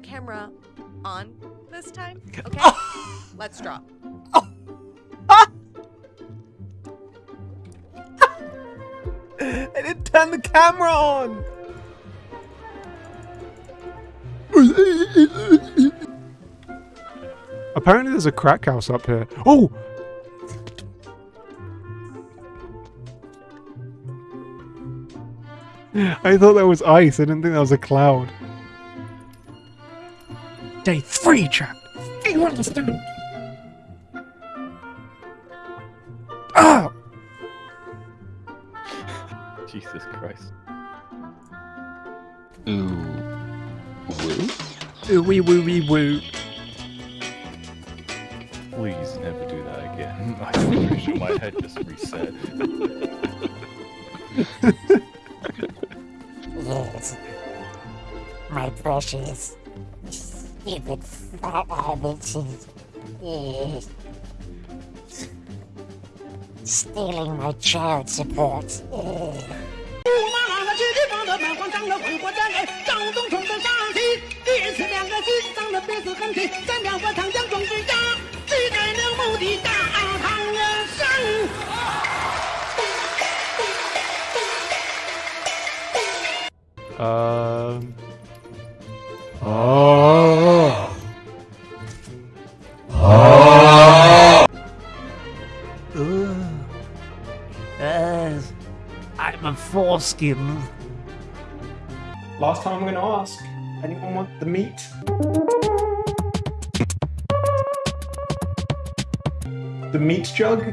camera on this time. Okay. Let's drop. I didn't turn the camera on. Apparently there's a crack house up here. Oh! I thought that was ice. I didn't think that was a cloud. Day three trapped. Do you understand? Ah! Jesus Christ. Ooh. Woo? Ooh wee woo wee woo. Please never do that again. I'm pretty sure my head just reset. Yes. My precious, stupid fat. Stealing my child support. 驸马 Uh, I'm a foreskin. Last time I'm going to ask. Anyone want the meat? The meat jug?